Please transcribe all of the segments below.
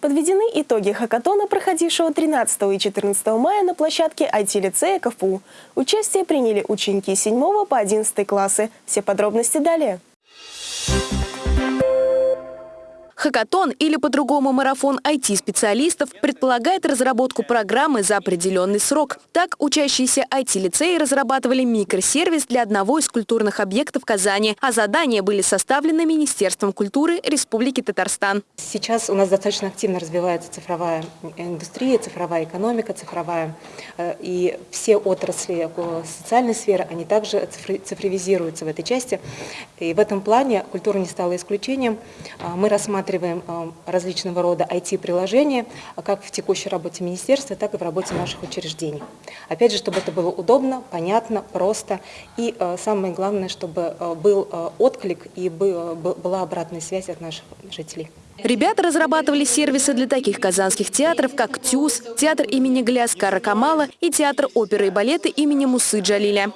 Подведены итоги хакатона, проходившего 13 и 14 мая на площадке IT-лицея КФУ. Участие приняли ученики с 7 по 11 классы. Все подробности далее. Хакатон или по-другому марафон IT-специалистов предполагает разработку программы за определенный срок. Так, учащиеся IT-лицеи разрабатывали микросервис для одного из культурных объектов Казани, а задания были составлены Министерством культуры Республики Татарстан. Сейчас у нас достаточно активно развивается цифровая индустрия, цифровая экономика, цифровая. э, И все отрасли э, социальной сферы, они также цифровизируются в этой части. И в этом плане культура не стала исключением. А, Мы рассматриваем э, различного рода IT-приложения, а как в текущей работе министерства, так и в работе наших учреждений. Опять же, чтобы это было удобно, понятно, просто. И э, самое главное, чтобы э, был отклик и бы- был- была обратная связь от наших жителей. Ребята разрабатывали сервисы для таких казанских театров, как ТЮЗ, театр имени Гляскара Камала и театр оперы и балета имени Мусы Джалиля.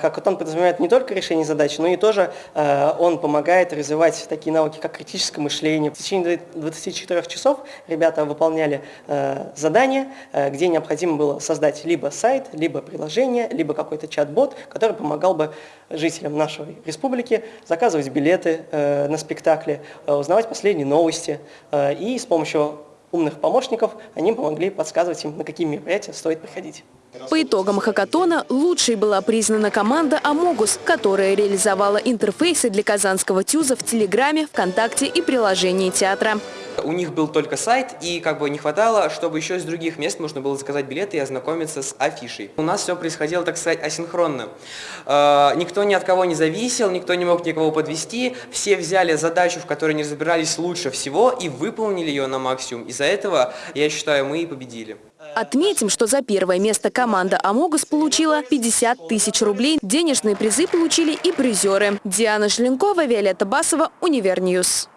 Хакатон подразумевает не только решение задач, но и тоже э, он помогает развивать такие навыки, как критическое мышление. В течение 24 часов ребята выполняли э, задания, э, где необходимо было создать либо сайт, либо приложение, либо какой-то чат-бот, который помогал бы жителям нашей республики заказывать билеты э, на спектакли, э, узнавать последние новости. э, и с помощью умных помощников они помогли подсказывать им, на какие мероприятия стоит приходить. По итогам хакатона лучшей была признана команда «Амогус», которая реализовала интерфейсы для казанского ТЮЗа в Телеграме, ВКонтакте и приложении театра. У них был только сайт, и как бы не хватало, чтобы еще из других мест можно было заказать билеты и ознакомиться с афишей. У нас все происходило, так сказать, асинхронно. Э, Никто ни от кого не зависел, никто не мог никого подвести. Все взяли задачу, в которой не разбирались лучше всего, и выполнили ее на максимум. Из-за этого, я считаю, мы и победили. Отметим, что за первое место команда «Амогус» получила 50 тысяч рублей. Денежные призы получили и призеры. Диана Желенкова, Виолетта Басова, UniverNews.